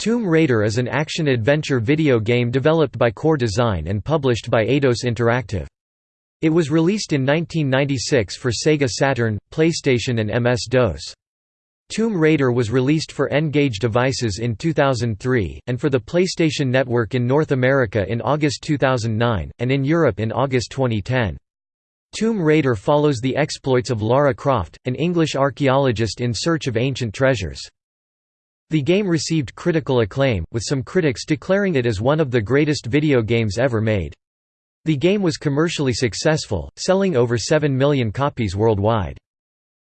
Tomb Raider is an action-adventure video game developed by Core Design and published by Eidos Interactive. It was released in 1996 for Sega Saturn, PlayStation and MS-DOS. Tomb Raider was released for N-Gage devices in 2003, and for the PlayStation Network in North America in August 2009, and in Europe in August 2010. Tomb Raider follows the exploits of Lara Croft, an English archaeologist in search of ancient treasures. The game received critical acclaim, with some critics declaring it as one of the greatest video games ever made. The game was commercially successful, selling over 7 million copies worldwide.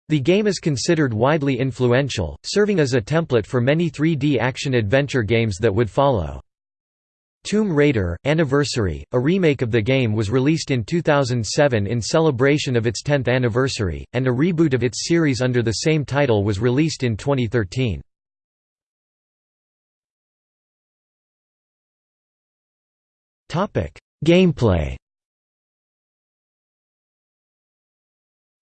The game is considered widely influential, serving as a template for many 3D action-adventure games that would follow. Tomb Raider – Anniversary, a remake of the game was released in 2007 in celebration of its 10th anniversary, and a reboot of its series under the same title was released in 2013. Gameplay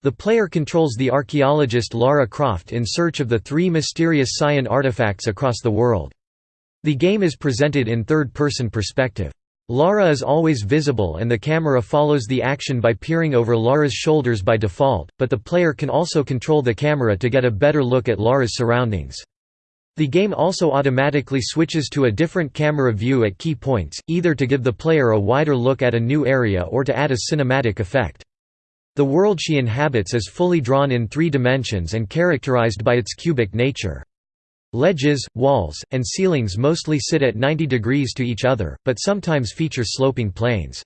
The player controls the archaeologist Lara Croft in search of the three mysterious Scion artifacts across the world. The game is presented in third-person perspective. Lara is always visible and the camera follows the action by peering over Lara's shoulders by default, but the player can also control the camera to get a better look at Lara's surroundings. The game also automatically switches to a different camera view at key points, either to give the player a wider look at a new area or to add a cinematic effect. The world she inhabits is fully drawn in three dimensions and characterized by its cubic nature. Ledges, walls, and ceilings mostly sit at 90 degrees to each other, but sometimes feature sloping planes.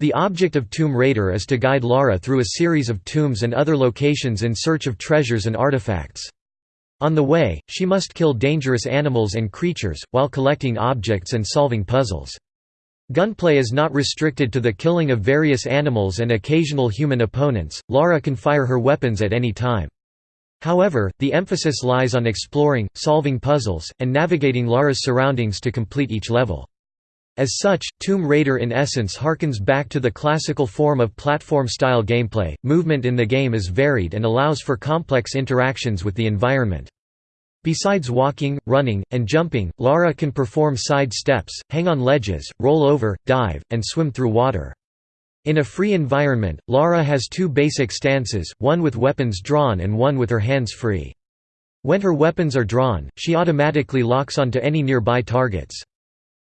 The object of Tomb Raider is to guide Lara through a series of tombs and other locations in search of treasures and artifacts. On the way, she must kill dangerous animals and creatures, while collecting objects and solving puzzles. Gunplay is not restricted to the killing of various animals and occasional human opponents, Lara can fire her weapons at any time. However, the emphasis lies on exploring, solving puzzles, and navigating Lara's surroundings to complete each level. As such, Tomb Raider in essence harkens back to the classical form of platform-style gameplay. Movement in the game is varied and allows for complex interactions with the environment. Besides walking, running, and jumping, Lara can perform side steps, hang on ledges, roll over, dive, and swim through water. In a free environment, Lara has two basic stances, one with weapons drawn and one with her hands free. When her weapons are drawn, she automatically locks onto any nearby targets.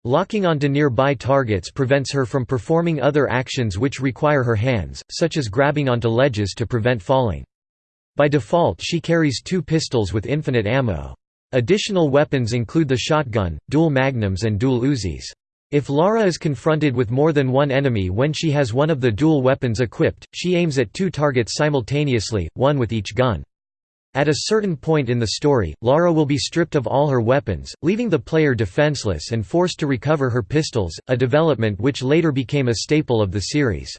Locking onto nearby targets prevents her from performing other actions which require her hands, such as grabbing onto ledges to prevent falling. By default she carries two pistols with infinite ammo. Additional weapons include the shotgun, dual magnums and dual Uzis. If Lara is confronted with more than one enemy when she has one of the dual weapons equipped, she aims at two targets simultaneously, one with each gun. At a certain point in the story, Lara will be stripped of all her weapons, leaving the player defenseless and forced to recover her pistols, a development which later became a staple of the series.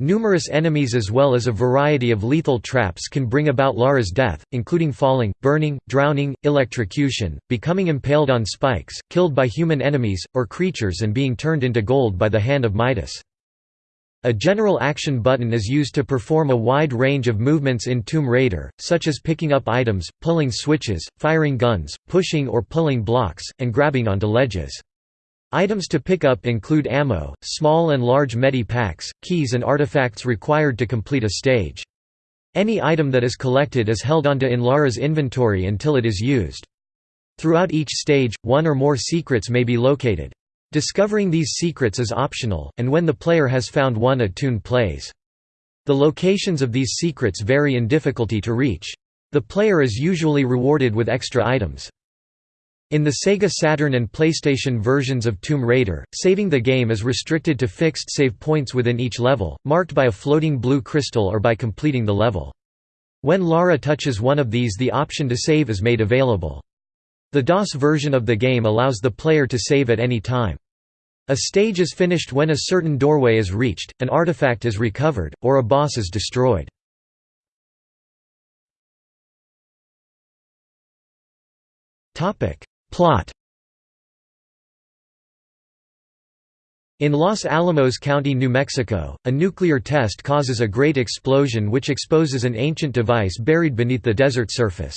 Numerous enemies as well as a variety of lethal traps can bring about Lara's death, including falling, burning, drowning, electrocution, becoming impaled on spikes, killed by human enemies, or creatures and being turned into gold by the hand of Midas. A general action button is used to perform a wide range of movements in Tomb Raider, such as picking up items, pulling switches, firing guns, pushing or pulling blocks, and grabbing onto ledges. Items to pick up include ammo, small and large medi packs, keys and artifacts required to complete a stage. Any item that is collected is held onto in Lara's inventory until it is used. Throughout each stage, one or more secrets may be located. Discovering these secrets is optional, and when the player has found one a tune plays. The locations of these secrets vary in difficulty to reach. The player is usually rewarded with extra items. In the Sega Saturn and PlayStation versions of Tomb Raider, saving the game is restricted to fixed save points within each level, marked by a floating blue crystal or by completing the level. When Lara touches one of these the option to save is made available. The DOS version of the game allows the player to save at any time. A stage is finished when a certain doorway is reached, an artifact is recovered, or a boss is destroyed. Plot In Los Alamos County, New Mexico, a nuclear test causes a great explosion which exposes an ancient device buried beneath the desert surface.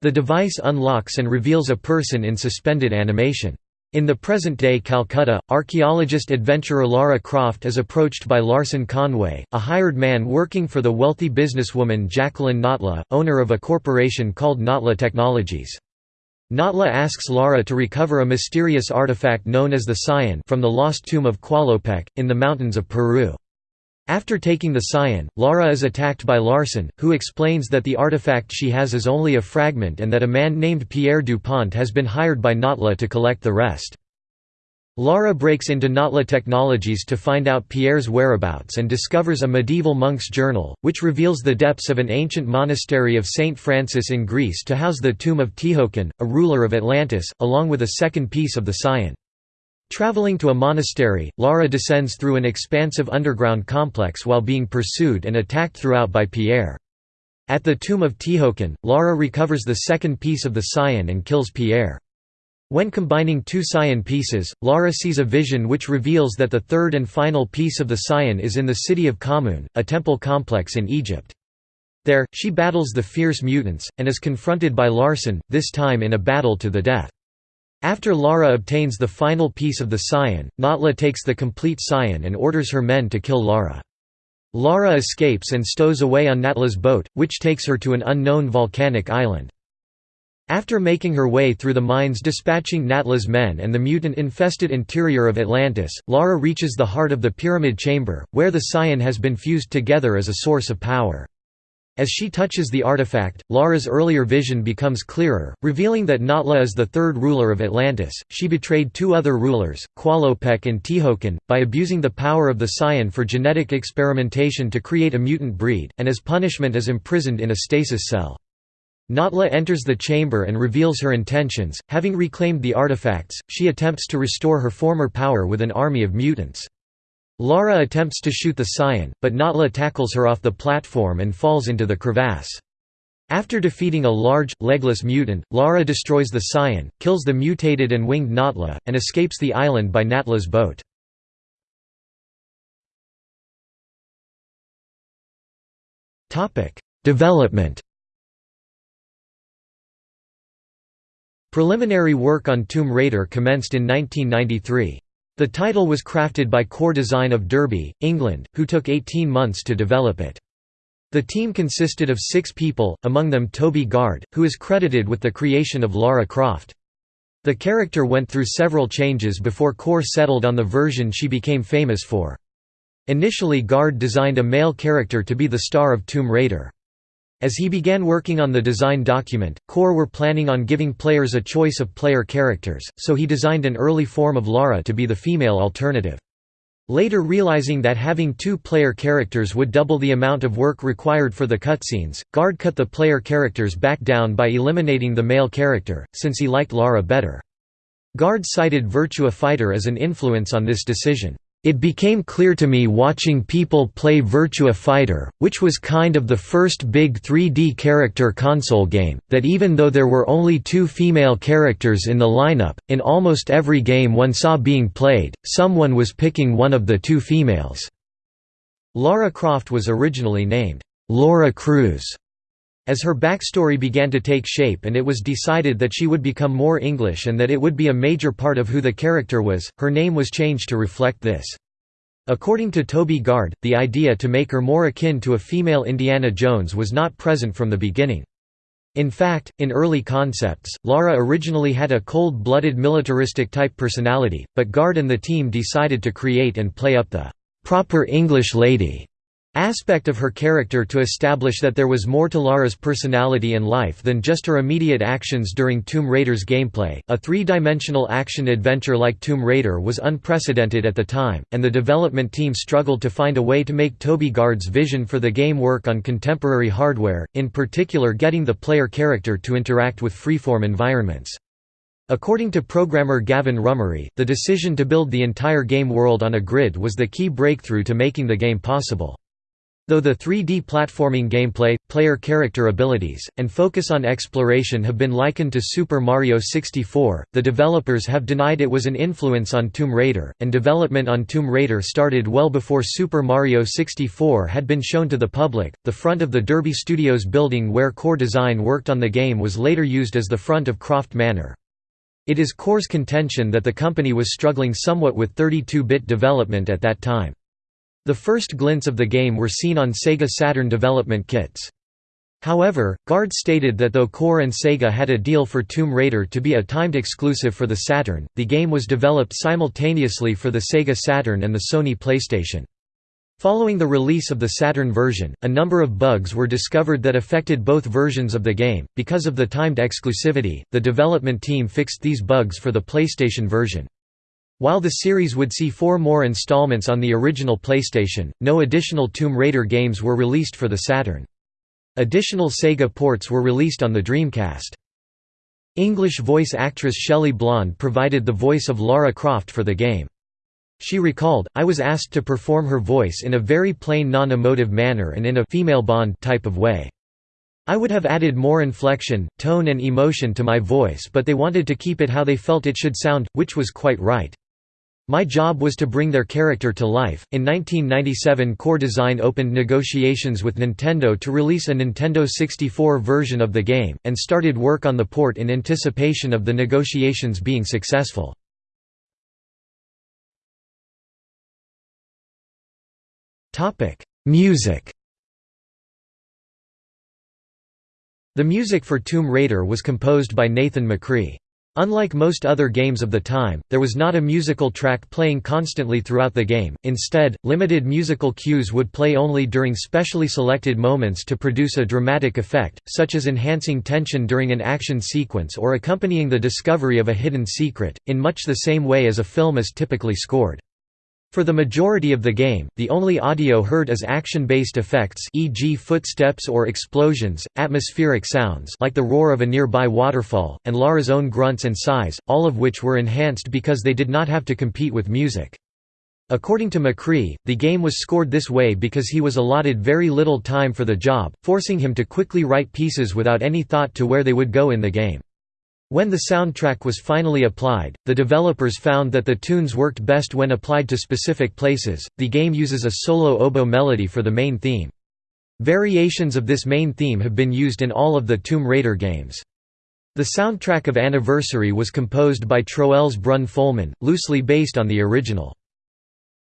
The device unlocks and reveals a person in suspended animation. In the present-day Calcutta, archaeologist-adventurer Lara Croft is approached by Larson Conway, a hired man working for the wealthy businesswoman Jacqueline Natla, owner of a corporation called Natla Technologies. Natla asks Lara to recover a mysterious artifact known as the Scion from the lost tomb of Qualopec, in the mountains of Peru. After taking the Scion, Lara is attacked by Larson, who explains that the artifact she has is only a fragment and that a man named Pierre Dupont has been hired by Natla to collect the rest. Lara breaks into Natla Technologies to find out Pierre's whereabouts and discovers a medieval monk's journal, which reveals the depths of an ancient monastery of St. Francis in Greece to house the tomb of Tihocan, a ruler of Atlantis, along with a second piece of the Scion. Traveling to a monastery, Lara descends through an expansive underground complex while being pursued and attacked throughout by Pierre. At the tomb of Tihocan, Lara recovers the second piece of the Scion and kills Pierre. When combining two Scion pieces, Lara sees a vision which reveals that the third and final piece of the Scion is in the city of Khamun, a temple complex in Egypt. There, she battles the fierce mutants, and is confronted by Larson, this time in a battle to the death. After Lara obtains the final piece of the Scion, Natla takes the complete Scion and orders her men to kill Lara. Lara escapes and stows away on Natla's boat, which takes her to an unknown volcanic island. After making her way through the mines dispatching Natla's men and the mutant-infested interior of Atlantis, Lara reaches the heart of the Pyramid Chamber, where the Scion has been fused together as a source of power. As she touches the artifact, Lara's earlier vision becomes clearer, revealing that Natla is the third ruler of Atlantis. She betrayed two other rulers, Qualopec and Tihocan, by abusing the power of the Scion for genetic experimentation to create a mutant breed, and as punishment is imprisoned in a stasis cell. Natla enters the chamber and reveals her intentions. Having reclaimed the artifacts, she attempts to restore her former power with an army of mutants. Lara attempts to shoot the Scion, but Natla tackles her off the platform and falls into the crevasse. After defeating a large, legless mutant, Lara destroys the Scion, kills the mutated and winged Natla, and escapes the island by Natla's boat. Development Preliminary work on Tomb Raider commenced in 1993. The title was crafted by Core Design of Derby, England, who took 18 months to develop it. The team consisted of six people, among them Toby Gard, who is credited with the creation of Lara Croft. The character went through several changes before Core settled on the version she became famous for. Initially Gard designed a male character to be the star of Tomb Raider. As he began working on the design document, Core were planning on giving players a choice of player characters, so he designed an early form of Lara to be the female alternative. Later realizing that having two player characters would double the amount of work required for the cutscenes, Gard cut the player characters back down by eliminating the male character, since he liked Lara better. Gard cited Virtua Fighter as an influence on this decision. It became clear to me watching people play Virtua Fighter, which was kind of the first big 3D character console game, that even though there were only two female characters in the lineup, in almost every game one saw being played, someone was picking one of the two females. Lara Croft was originally named Laura Cruz as her backstory began to take shape and it was decided that she would become more English and that it would be a major part of who the character was, her name was changed to reflect this. According to Toby Gard, the idea to make her more akin to a female Indiana Jones was not present from the beginning. In fact, in early concepts, Lara originally had a cold-blooded militaristic type personality, but Gard and the team decided to create and play up the proper English lady aspect of her character to establish that there was more to Lara's personality and life than just her immediate actions during Tomb Raider's gameplay. A three-dimensional action-adventure like Tomb Raider was unprecedented at the time, and the development team struggled to find a way to make Toby Gard's vision for the game work on contemporary hardware, in particular getting the player character to interact with freeform environments. According to programmer Gavin Rummery, the decision to build the entire game world on a grid was the key breakthrough to making the game possible. Though the 3D platforming gameplay, player character abilities, and focus on exploration have been likened to Super Mario 64, the developers have denied it was an influence on Tomb Raider, and development on Tomb Raider started well before Super Mario 64 had been shown to the public. The front of the Derby Studios building where core design worked on the game was later used as the front of Croft Manor. It is Core's contention that the company was struggling somewhat with 32-bit development at that time. The first glints of the game were seen on Sega Saturn development kits. However, Gard stated that though Core and Sega had a deal for Tomb Raider to be a timed exclusive for the Saturn, the game was developed simultaneously for the Sega Saturn and the Sony PlayStation. Following the release of the Saturn version, a number of bugs were discovered that affected both versions of the game. Because of the timed exclusivity, the development team fixed these bugs for the PlayStation version. While the series would see four more installments on the original PlayStation, no additional Tomb Raider games were released for the Saturn. Additional Sega ports were released on the Dreamcast. English voice actress Shelley Blond provided the voice of Lara Croft for the game. She recalled, I was asked to perform her voice in a very plain non-emotive manner and in a female Bond type of way. I would have added more inflection, tone and emotion to my voice but they wanted to keep it how they felt it should sound, which was quite right. My job was to bring their character to life. In 1997, Core Design opened negotiations with Nintendo to release a Nintendo 64 version of the game, and started work on the port in anticipation of the negotiations being successful. Music The music for Tomb Raider was composed by Nathan McCree. Unlike most other games of the time, there was not a musical track playing constantly throughout the game, instead, limited musical cues would play only during specially selected moments to produce a dramatic effect, such as enhancing tension during an action sequence or accompanying the discovery of a hidden secret, in much the same way as a film is typically scored. For the majority of the game, the only audio heard is action-based effects e.g. footsteps or explosions, atmospheric sounds like the roar of a nearby waterfall, and Lara's own grunts and sighs, all of which were enhanced because they did not have to compete with music. According to McCree, the game was scored this way because he was allotted very little time for the job, forcing him to quickly write pieces without any thought to where they would go in the game. When the soundtrack was finally applied, the developers found that the tunes worked best when applied to specific places. The game uses a solo oboe melody for the main theme. Variations of this main theme have been used in all of the Tomb Raider games. The soundtrack of Anniversary was composed by Troels Brun Folman, loosely based on the original.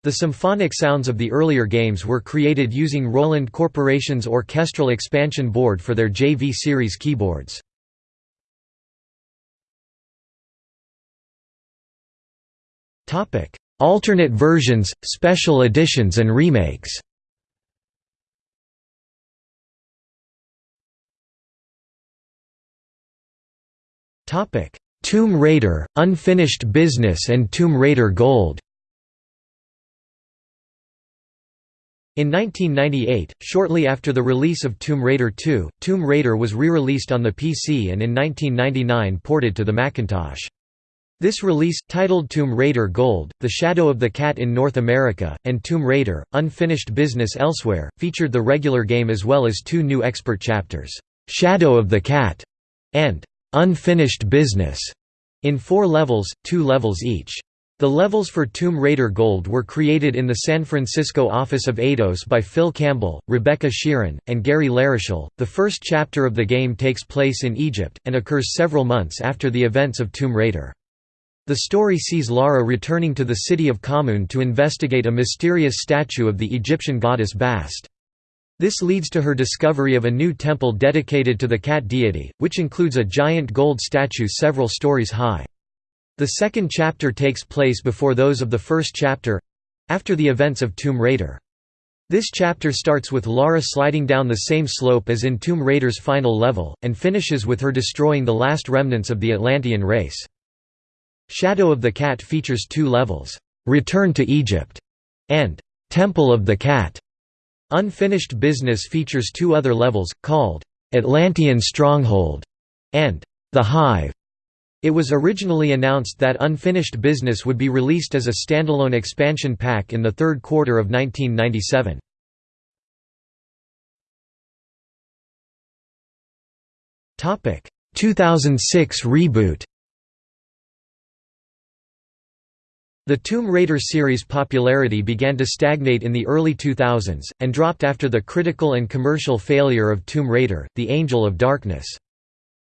The symphonic sounds of the earlier games were created using Roland Corporation's orchestral expansion board for their JV series keyboards. Topic: Alternate versions, special editions and remakes. Topic: Tomb Raider, Unfinished Business and Tomb Raider Gold. In 1998, shortly after the release of Tomb Raider 2, Tomb Raider was re-released on the PC and in 1999 ported to the Macintosh. This release, titled Tomb Raider Gold, The Shadow of the Cat in North America, and Tomb Raider, Unfinished Business elsewhere, featured the regular game as well as two new expert chapters, "'Shadow of the Cat' and "'Unfinished Business' in four levels, two levels each. The levels for Tomb Raider Gold were created in the San Francisco office of Eidos by Phil Campbell, Rebecca Sheeran, and Gary Larochelle. The first chapter of the game takes place in Egypt, and occurs several months after the events of Tomb Raider. The story sees Lara returning to the city of Khamun to investigate a mysterious statue of the Egyptian goddess Bast. This leads to her discovery of a new temple dedicated to the cat deity, which includes a giant gold statue several stories high. The second chapter takes place before those of the first chapter—after the events of Tomb Raider. This chapter starts with Lara sliding down the same slope as in Tomb Raider's final level, and finishes with her destroying the last remnants of the Atlantean race. Shadow of the Cat features two levels, Return to Egypt and Temple of the Cat. Unfinished Business features two other levels, called Atlantean Stronghold and The Hive. It was originally announced that Unfinished Business would be released as a standalone expansion pack in the third quarter of 1997. Topic: 2006 reboot. The Tomb Raider series' popularity began to stagnate in the early 2000s, and dropped after the critical and commercial failure of Tomb Raider, The Angel of Darkness.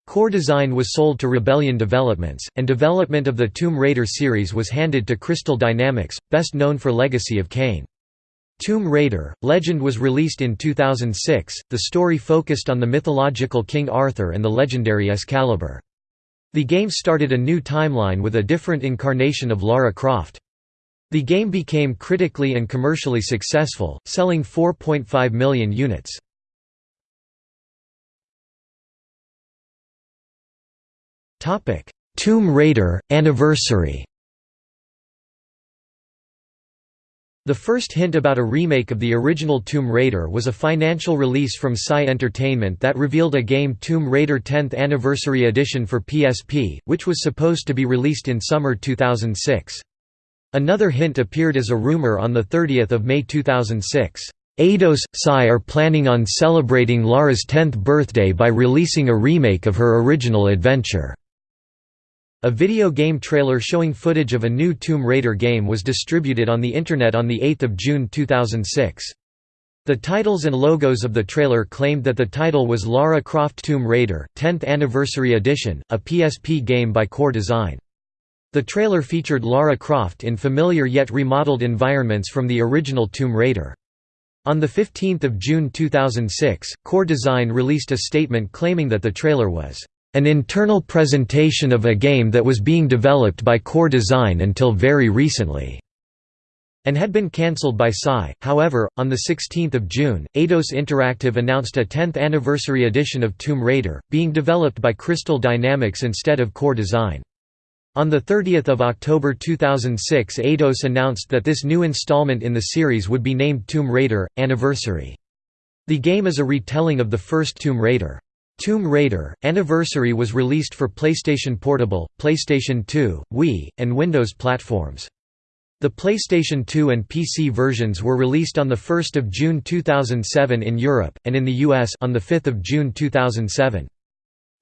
Core design was sold to Rebellion Developments, and development of the Tomb Raider series was handed to Crystal Dynamics, best known for Legacy of Kain. Tomb Raider, Legend was released in 2006, the story focused on the mythological King Arthur and the legendary Excalibur. The game started a new timeline with a different incarnation of Lara Croft. The game became critically and commercially successful, selling 4.5 million units. Tomb Raider – Anniversary The first hint about a remake of the original Tomb Raider was a financial release from SCi Entertainment that revealed a game Tomb Raider 10th Anniversary Edition for PSP, which was supposed to be released in summer 2006. Another hint appeared as a rumor on 30 May 2006. Eidos, SCi are planning on celebrating Lara's 10th birthday by releasing a remake of her original adventure. A video game trailer showing footage of a new Tomb Raider game was distributed on the Internet on 8 June 2006. The titles and logos of the trailer claimed that the title was Lara Croft Tomb Raider, 10th Anniversary Edition, a PSP game by Core Design. The trailer featured Lara Croft in familiar yet remodeled environments from the original Tomb Raider. On 15 June 2006, Core Design released a statement claiming that the trailer was an internal presentation of a game that was being developed by Core Design until very recently and had been cancelled by SCi. However, on 16 June, Eidos Interactive announced a 10th anniversary edition of Tomb Raider, being developed by Crystal Dynamics instead of Core Design. On 30 October 2006 Eidos announced that this new installment in the series would be named Tomb Raider – Anniversary. The game is a retelling of the first Tomb Raider. Tomb Raider Anniversary was released for PlayStation Portable, PlayStation 2, Wii, and Windows platforms. The PlayStation 2 and PC versions were released on 1 June 2007 in Europe, and in the US on 5 June 2007.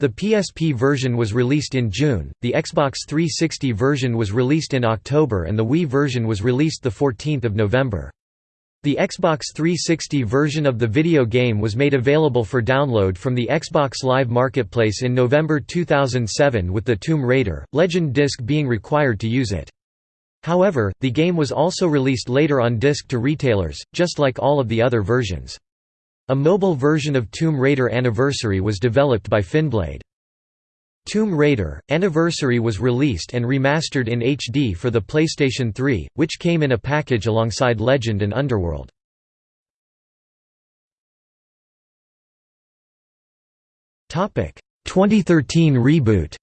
The PSP version was released in June, the Xbox 360 version was released in October and the Wii version was released 14 November. The Xbox 360 version of the video game was made available for download from the Xbox Live Marketplace in November 2007 with the Tomb Raider, Legend disc being required to use it. However, the game was also released later on disc to retailers, just like all of the other versions. A mobile version of Tomb Raider Anniversary was developed by Finblade. Tomb Raider Anniversary was released and remastered in HD for the PlayStation 3, which came in a package alongside Legend and Underworld. Topic 2013 reboot.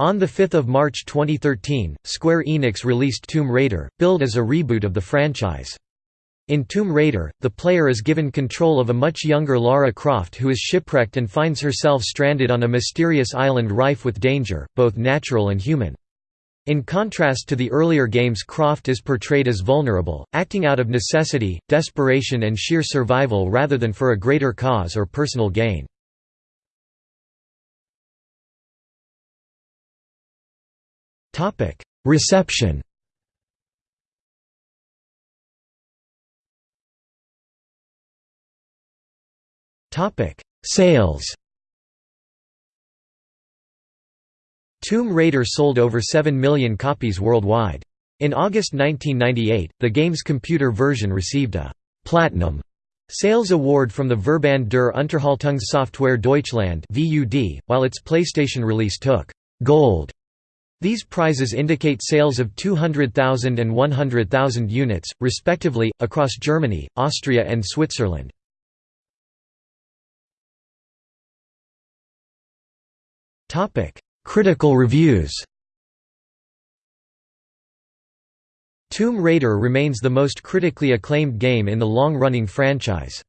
On 5 March 2013, Square Enix released Tomb Raider, billed as a reboot of the franchise. In Tomb Raider, the player is given control of a much younger Lara Croft who is shipwrecked and finds herself stranded on a mysterious island rife with danger, both natural and human. In contrast to the earlier games Croft is portrayed as vulnerable, acting out of necessity, desperation and sheer survival rather than for a greater cause or personal gain. Reception Sales Tomb Raider sold over 7 million copies worldwide. In August 1998, the game's computer version received a «Platinum» sales award from the Verband der Unterhaltungssoftware Deutschland while its PlayStation release took «Gold». These prizes indicate sales of 200,000 and 100,000 units, respectively, across Germany, Austria and Switzerland. Critical reviews Tomb Raider remains the most critically acclaimed game in the long-running franchise.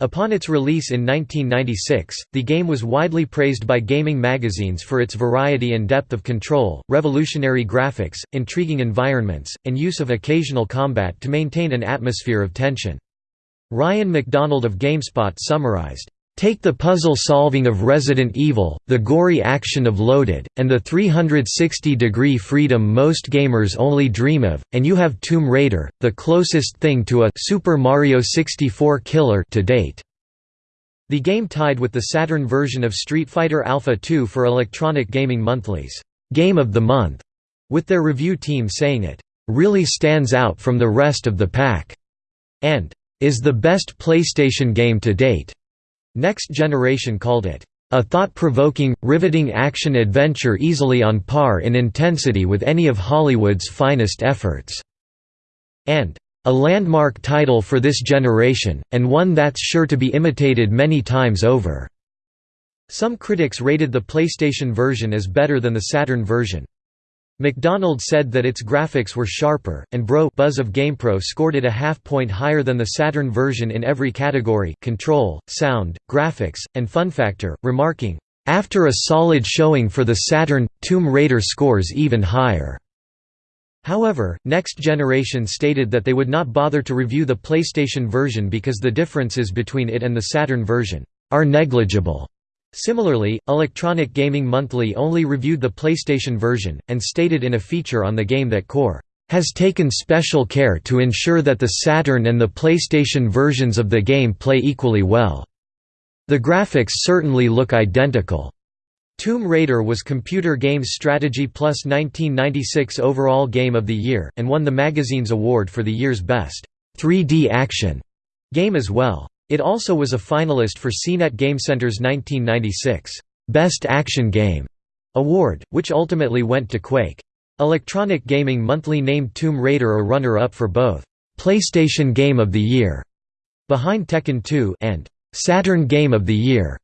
Upon its release in 1996, the game was widely praised by gaming magazines for its variety and depth of control, revolutionary graphics, intriguing environments, and use of occasional combat to maintain an atmosphere of tension. Ryan McDonald of GameSpot summarized, Take the puzzle solving of Resident Evil, the gory action of Loaded, and the 360-degree freedom most gamers only dream of, and you have Tomb Raider, the closest thing to a Super Mario 64 killer to date. The game tied with the Saturn version of Street Fighter Alpha 2 for Electronic Gaming Monthly's Game of the Month, with their review team saying it really stands out from the rest of the pack, and is the best PlayStation game to date. Next Generation called it a thought-provoking, riveting action-adventure easily on par in intensity with any of Hollywood's finest efforts", and "...a landmark title for this generation, and one that's sure to be imitated many times over." Some critics rated the PlayStation version as better than the Saturn version. McDonald said that its graphics were sharper, and Bro Buzz of GamePro scored it a half point higher than the Saturn version in every category control, sound, graphics, and fun factor, remarking, "...after a solid showing for the Saturn, Tomb Raider scores even higher." However, Next Generation stated that they would not bother to review the PlayStation version because the differences between it and the Saturn version are negligible. Similarly, Electronic Gaming Monthly only reviewed the PlayStation version, and stated in a feature on the game that Core has taken special care to ensure that the Saturn and the PlayStation versions of the game play equally well. The graphics certainly look identical. Tomb Raider was Computer Games Strategy Plus 1996 Overall Game of the Year, and won the magazine's award for the year's best 3D action game as well. It also was a finalist for CNET GameCenter's 1996 Best Action Game award, which ultimately went to Quake. Electronic Gaming Monthly named Tomb Raider a runner-up for both PlayStation Game of the Year behind Tekken 2 and Saturn Game of the Year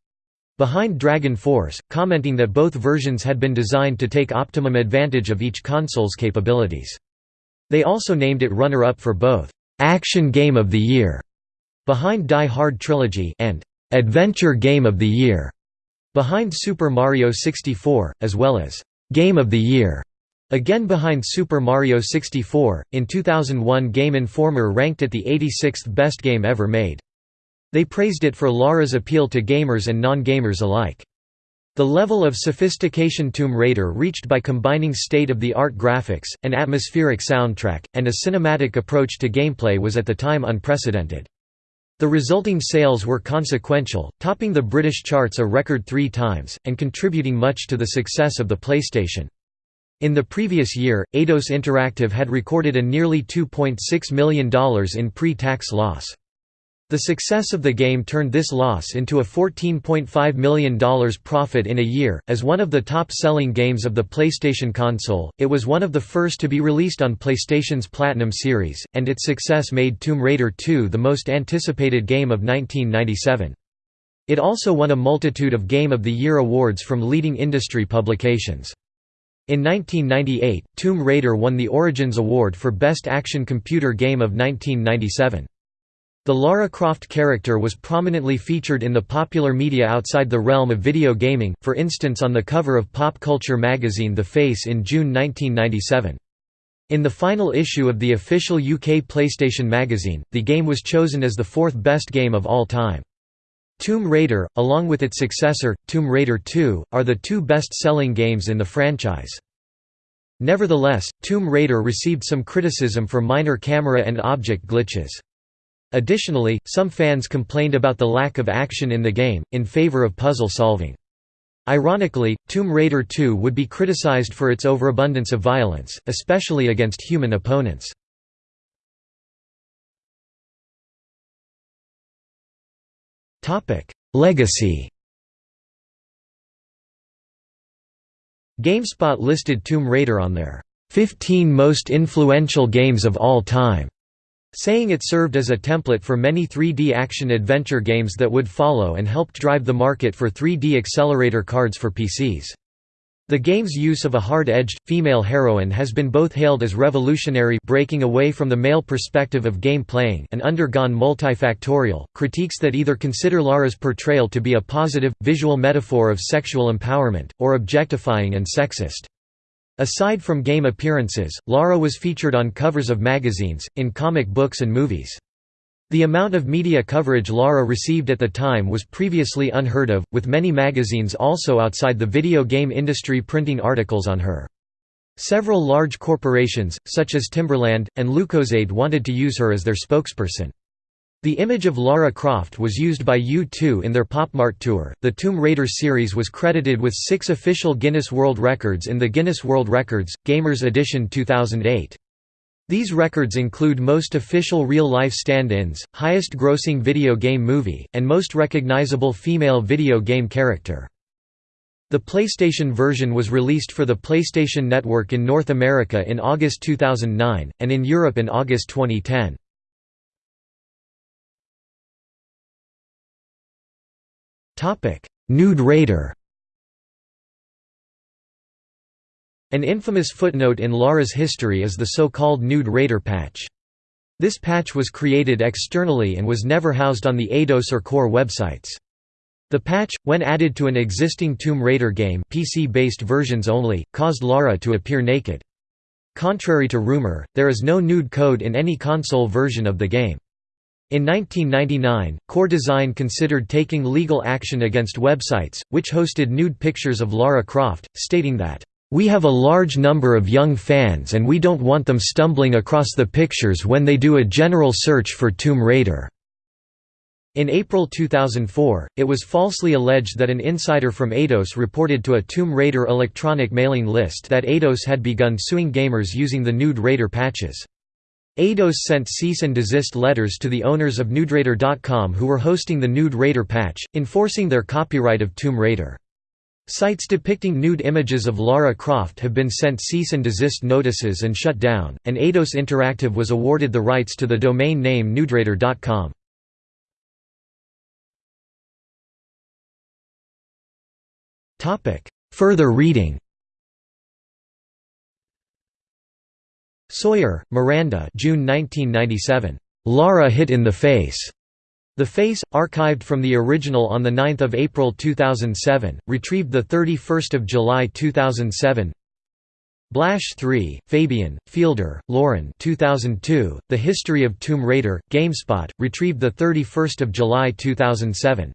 behind Dragon Force, commenting that both versions had been designed to take optimum advantage of each console's capabilities. They also named it runner-up for both Action Game of the Year behind Die Hard Trilogy and Adventure Game of the Year, behind Super Mario 64, as well as Game of the Year. Again behind Super Mario 64, in 2001 Game Informer ranked it the 86th best game ever made. They praised it for Lara's appeal to gamers and non-gamers alike. The level of sophistication Tomb Raider reached by combining state-of-the-art graphics, an atmospheric soundtrack, and a cinematic approach to gameplay was at the time unprecedented. The resulting sales were consequential, topping the British charts a record three times, and contributing much to the success of the PlayStation. In the previous year, Eidos Interactive had recorded a nearly $2.6 million in pre-tax loss. The success of the game turned this loss into a $14.5 million profit in a year. As one of the top selling games of the PlayStation console, it was one of the first to be released on PlayStation's Platinum series, and its success made Tomb Raider 2 the most anticipated game of 1997. It also won a multitude of Game of the Year awards from leading industry publications. In 1998, Tomb Raider won the Origins Award for Best Action Computer Game of 1997. The Lara Croft character was prominently featured in the popular media outside the realm of video gaming, for instance on the cover of pop culture magazine The Face in June 1997. In the final issue of the official UK PlayStation magazine, the game was chosen as the fourth best game of all time. Tomb Raider, along with its successor, Tomb Raider 2, are the two best-selling games in the franchise. Nevertheless, Tomb Raider received some criticism for minor camera and object glitches. Additionally, some fans complained about the lack of action in the game, in favor of puzzle solving. Ironically, Tomb Raider 2 would be criticized for its overabundance of violence, especially against human opponents. Legacy GameSpot listed Tomb Raider on their 15 most influential games of all time saying it served as a template for many 3D action-adventure games that would follow and helped drive the market for 3D accelerator cards for PCs. The game's use of a hard-edged, female heroine has been both hailed as revolutionary breaking away from the male perspective of game playing and undergone multifactorial, critiques that either consider Lara's portrayal to be a positive, visual metaphor of sexual empowerment, or objectifying and sexist. Aside from game appearances, Lara was featured on covers of magazines, in comic books and movies. The amount of media coverage Lara received at the time was previously unheard of, with many magazines also outside the video game industry printing articles on her. Several large corporations, such as Timberland, and Lucozade wanted to use her as their spokesperson. The image of Lara Croft was used by U2 in their Popmart tour. The Tomb Raider series was credited with six official Guinness World Records in the Guinness World Records, Gamers Edition 2008. These records include most official real-life stand-ins, highest grossing video game movie, and most recognizable female video game character. The PlayStation version was released for the PlayStation Network in North America in August 2009, and in Europe in August 2010. Nude Raider An infamous footnote in Lara's history is the so-called Nude Raider patch. This patch was created externally and was never housed on the Eidos or Core websites. The patch, when added to an existing Tomb Raider game PC-based versions only, caused Lara to appear naked. Contrary to rumor, there is no nude code in any console version of the game. In 1999, Core Design considered taking legal action against websites, which hosted nude pictures of Lara Croft, stating that, we have a large number of young fans and we don't want them stumbling across the pictures when they do a general search for Tomb Raider." In April 2004, it was falsely alleged that an insider from Eidos reported to a Tomb Raider electronic mailing list that Eidos had begun suing gamers using the Nude Raider patches. Eidos sent cease and desist letters to the owners of NudeRaider.com who were hosting the Nude Raider patch, enforcing their copyright of Tomb Raider. Sites depicting nude images of Lara Croft have been sent cease and desist notices and shut down, and Eidos Interactive was awarded the rights to the domain name nuderaider.com. Further reading Sawyer, Miranda June 1997. Lara Hit in the Face. The Face, archived from the original on 9 April 2007, retrieved 31 July 2007 Blache 3, Fabian, Fielder, Lauren 2002, The History of Tomb Raider, GameSpot, retrieved 31 July 2007